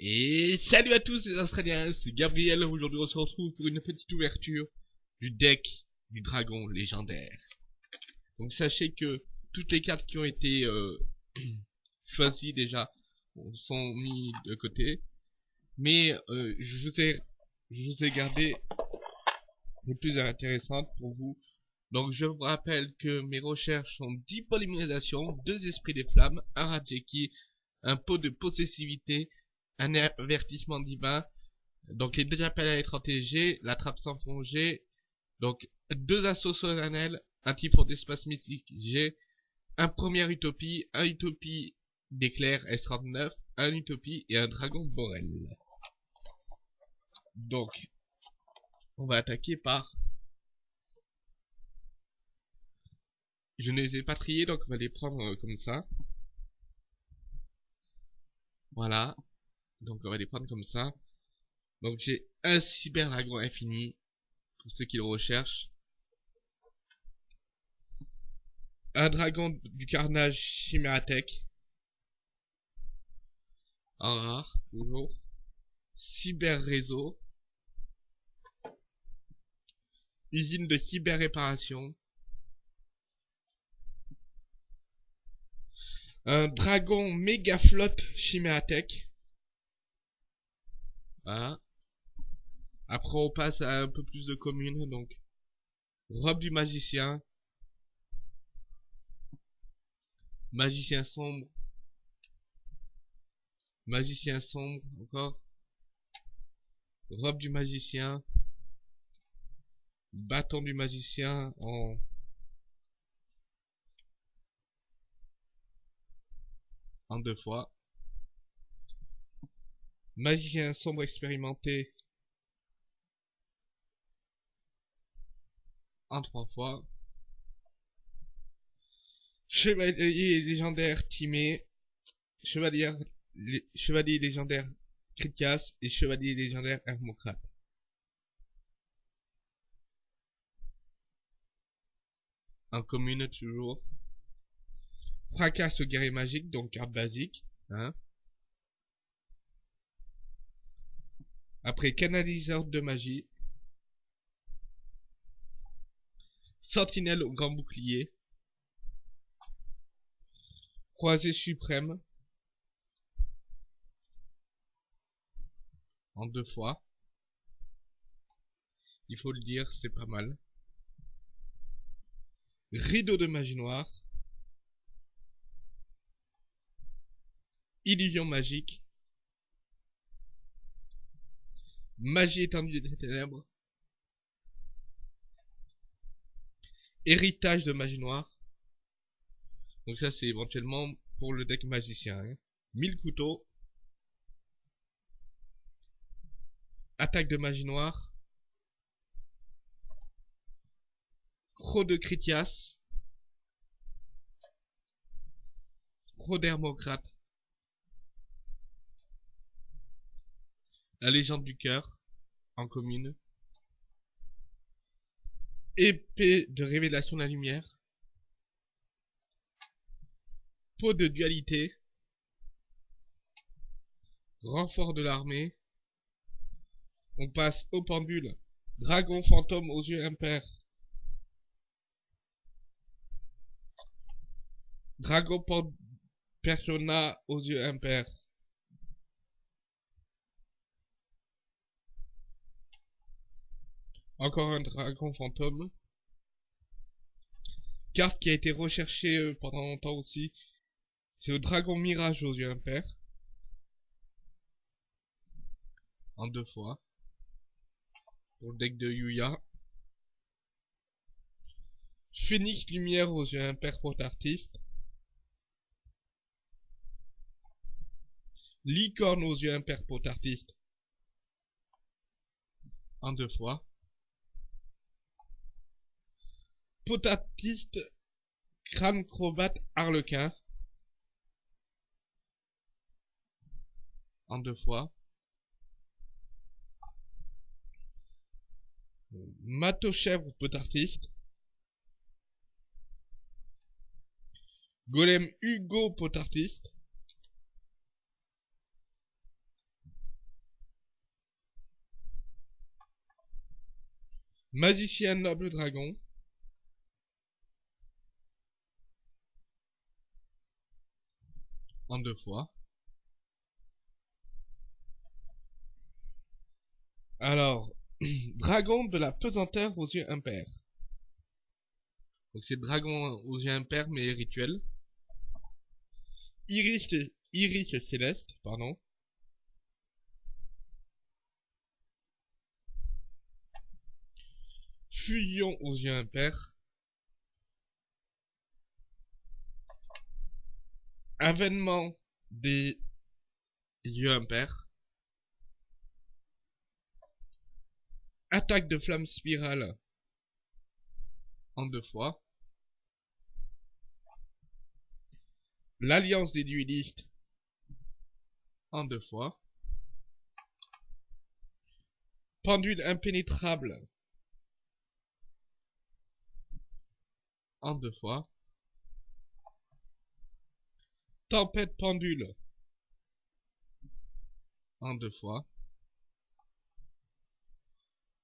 Et salut à tous les Australiens, c'est Gabriel, aujourd'hui on se retrouve pour une petite ouverture du deck du dragon légendaire. Donc sachez que toutes les cartes qui ont été euh, choisies déjà sont mises de côté. Mais euh, je, vous ai, je gardé les plus intéressantes pour vous. Donc je vous rappelle que mes recherches sont 10 polymérisations, 2 esprits des flammes, un Rajeki, un pot de possessivité, un avertissement divin, donc les deux appels à être TG, la trappe sans fond donc deux assauts solennels, un typhon d'espace mythique G, un premier utopie, un utopie d'éclair S39, un utopie et un dragon Borel. Donc, on va attaquer par... Je ne les ai pas triés, donc on va les prendre euh, comme ça. Voilà. Donc on va les prendre comme ça. Donc j'ai un cyber dragon infini pour ceux qui le recherchent. Un dragon du carnage chimératech. Un rare, toujours. Cyber réseau. Usine de cyber réparation. Un dragon méga flotte chimératech. Après, on passe à un peu plus de communes, donc. Robe du magicien. Magicien sombre. Magicien sombre, encore. Robe du magicien. Bâton du magicien en... En deux fois. Magicien sombre expérimenté. En trois fois. Chevalier légendaire Timé. Chevalier, chevalier légendaire Critias et chevalier légendaire Hermocrate. En commune toujours. Fracasse guerrier magique, donc carte basique. Hein. Après canaliseur de magie. Sentinelle au grand bouclier. Croisé suprême. En deux fois. Il faut le dire, c'est pas mal. Rideau de magie noire. Illusion magique. Magie étendue des ténèbres. Héritage de magie noire. Donc ça c'est éventuellement pour le deck magicien. Hein. 1000 couteaux. Attaque de magie noire. Croc de Critias. Croc d'Hermocrate. La légende du cœur, en commune. Épée de révélation de la lumière. Peau de dualité. Renfort de l'armée. On passe au pendule. Dragon fantôme aux yeux impairs. Dragon persona aux yeux impairs. Encore un dragon fantôme. Carte qui a été recherchée euh, pendant longtemps aussi. C'est le dragon mirage aux yeux impairs. En deux fois. Pour le deck de Yuya. Phoenix lumière aux yeux impairs pour. Licorne aux yeux impairs pour. En deux fois. potatiste, crâne crobate, harlequin. En deux fois. Matochèvre, potartiste. Golem Hugo, potartiste. Magicien Noble Dragon. Deux fois. Alors, dragon de la pesanteur aux yeux impairs. Donc c'est dragon aux yeux impairs mais rituel. Iris, iris céleste, pardon. Fusion aux yeux impairs. Avènement des yeux impairs. Attaque de flamme spirale en deux fois. L'alliance des duelistes en deux fois. Pendule impénétrable en deux fois. Tempête pendule en deux fois.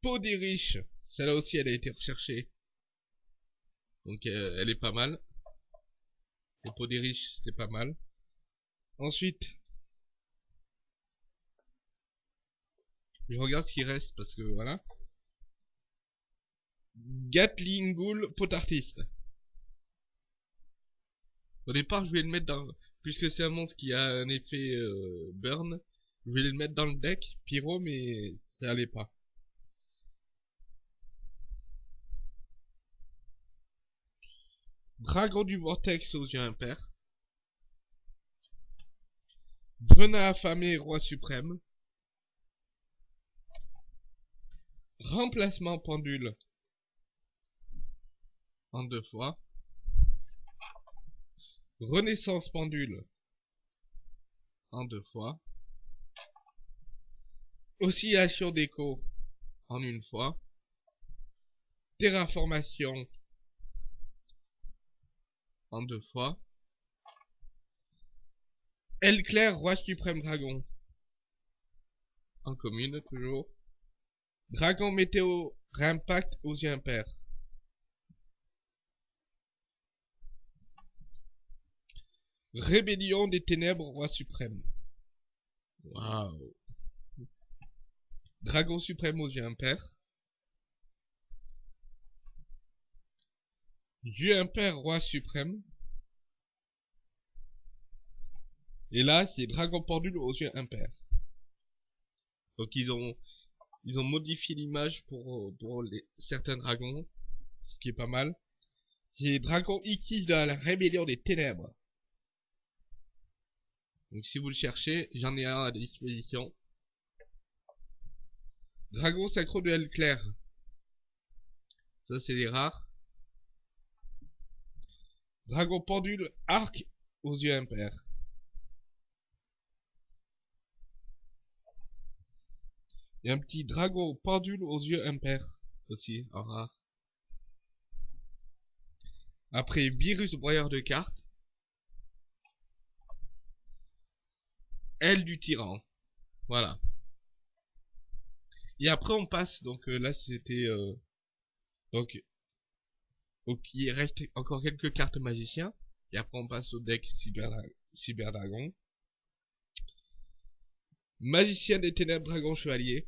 Peau des riches, celle-là aussi elle a été recherchée. Donc euh, elle est pas mal. Les peau des riches, c'est pas mal. Ensuite, je regarde ce qui reste parce que voilà. Gatling Ghoul potartiste. Au départ, je vais le mettre dans... Puisque c'est un monstre qui a un effet euh, burn, je vais le mettre dans le deck, pyro, mais ça allait pas. Dragon du vortex aux yeux impairs. Venin affamé, roi suprême. Remplacement pendule. En deux fois. Renaissance pendule. En deux fois. Oscillation d'écho. En une fois. Terraformation en deux fois. Elle Claire, roi suprême dragon. En commune, toujours. Dragon météo, impact aux yeux impairs. Rébellion des ténèbres, roi suprême. Waouh. Dragon suprême aux yeux impairs. Dieu impère, roi suprême. Et là, c'est dragon pendule aux yeux impairs. Donc ils ont ils ont modifié l'image pour, pour les, certains dragons, ce qui est pas mal. C'est dragon X de la rébellion des ténèbres. Donc si vous le cherchez, j'en ai un à disposition. Dragon sacro de L clair. Ça c'est les rares. Dragon pendule, arc aux yeux impairs. Et un petit dragon pendule aux yeux impairs aussi, en rare. Après, virus broyeur de cartes. Aile du tyran. Voilà. Et après on passe, donc euh, là c'était... Euh, donc il reste encore quelques cartes magiciens. Et après on passe au deck Cyber, Dragon. Magicien des ténèbres, dragon chevalier.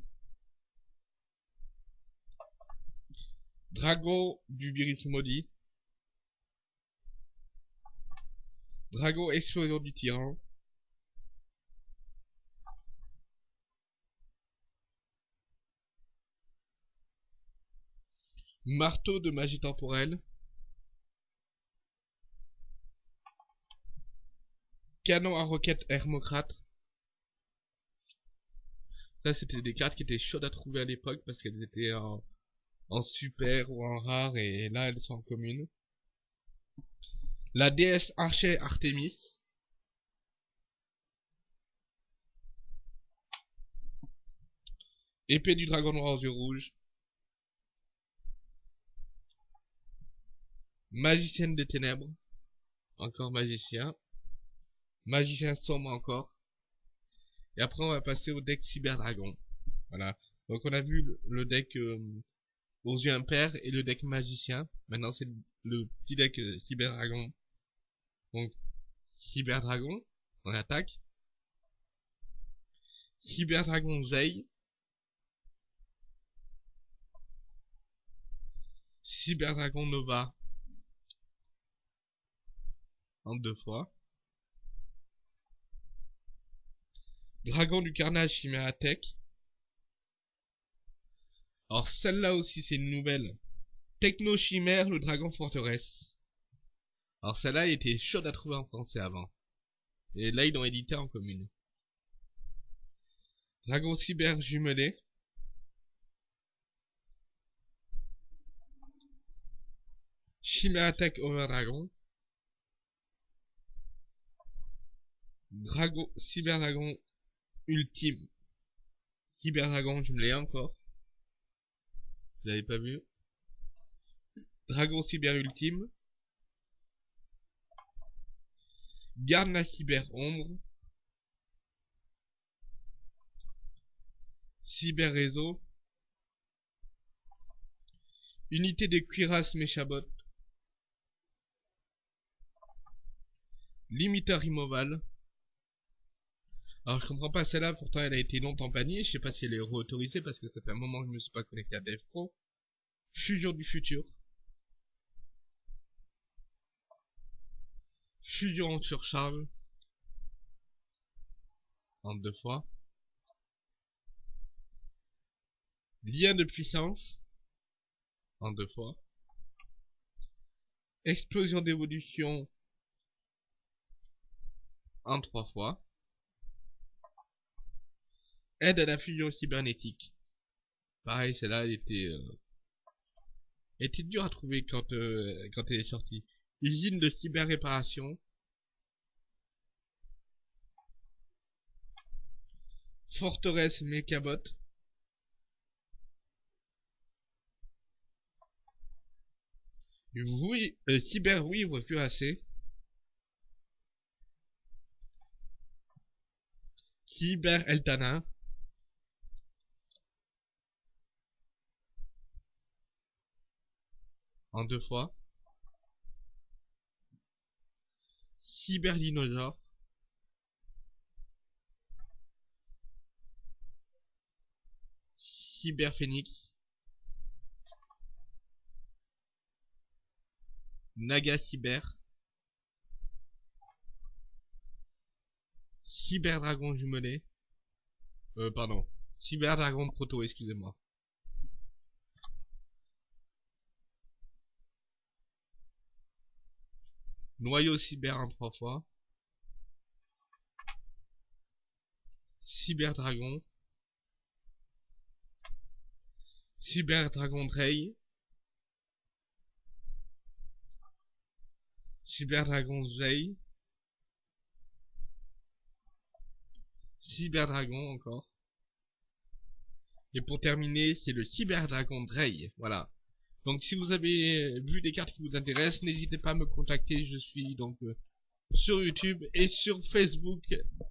Dragon du virus maudit. Dragon explosion du tyran. Marteau de magie temporelle. Canon à roquette Hermocrate. Ça, c'était des cartes qui étaient chaudes à trouver à l'époque parce qu'elles étaient en, super ou en rare et là, elles sont en commune. La déesse Archer Artemis. Épée du dragon noir aux yeux rouges. Magicienne des ténèbres. Encore magicien. Magicien sombre encore. Et après on va passer au deck Cyber Dragon. Voilà. Donc on a vu le, deck euh, aux yeux impairs et le deck magicien. Maintenant c'est le petit deck euh, cyber dragon. Donc cyber dragon en attaque. Cyber dragon veille. Cyber dragon nova en deux fois. Dragon du carnage Chimératech. Alors celle-là aussi c'est une nouvelle. Techno Chimère, le dragon forteresse. Alors celle-là était chaude à trouver en français avant. Et là ils l'ont édité en commune. Dragon cyber jumelé. Chimératech over dragon. Dragon, Cyber Dragon Ultime. Cyber Dragon, je me l'ai encore. Vous l'avez pas vu Dragon Cyber Ultime. Garde la Cyber Ombre. Cyber Réseau. Unité de cuirasse Méchabot. Limiteur Immoval. Alors je comprends pas celle-là, pourtant elle a été longtemps bannie, je sais pas si elle est réautorisée parce que ça fait un moment que je me suis pas connecté à Dev Pro. Fusion du futur. Fusion en surcharge. En deux fois. Lien de puissance. En deux fois. Explosion d'évolution. En trois fois. Aide à la fusion cybernétique. Pareil, celle-là, elle était, euh, était dure à trouver quand, euh, quand elle est sortie. Usine de cyber-réparation. Forteresse Mechabot. Oui, euh, cyber oui, assez. Cyber Eltana. En deux fois. Cyberdinosaure. Cyberphénix. Naga Cyber. Cyberdragon jumelé. Euh, pardon. Cyberdragon proto, excusez-moi. Noyau cyber en trois fois. Cyber Dragon. Cyber Dragon Drey. Cyber Dragon Zay. Cyber Dragon encore. Et pour terminer, c'est le Cyber Dragon Drey. Voilà. Donc si vous avez vu des cartes qui vous intéressent, n'hésitez pas à me contacter. Je suis donc euh, sur YouTube et sur Facebook.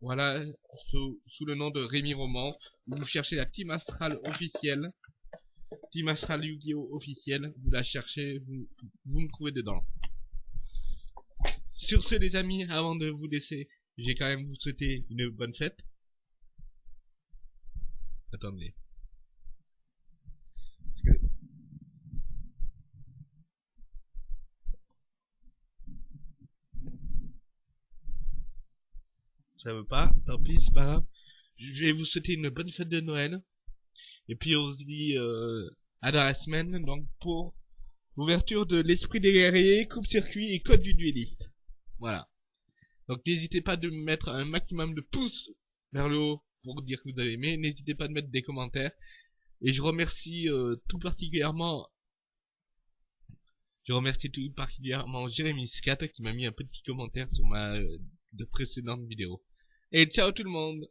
Voilà, sous, le nom de Rémi Roman. Vous cherchez la Team Astral officielle. Team Astral Yu-Gi-Oh officielle. Vous la cherchez, vous, vous me trouvez dedans. Sur ce les amis, avant de vous laisser, j'ai quand même vous souhaiter une bonne fête. Attendez. Ça veut pas, tant pis, c'est pas grave. Je vais vous souhaiter une bonne fête de Noël. Et puis on se dit euh, à dans la semaine, donc pour l'ouverture de l'esprit des guerriers, coupe-circuit et code du dueliste. Voilà. Donc n'hésitez pas de mettre un maximum de pouces vers le haut pour dire que vous avez aimé. N'hésitez pas de mettre des commentaires. Et je remercie euh, tout particulièrement je remercie tout particulièrement Jérémy Scat qui m'a mis un petit commentaire sur ma euh, de précédente vidéo. Et ciao tout le monde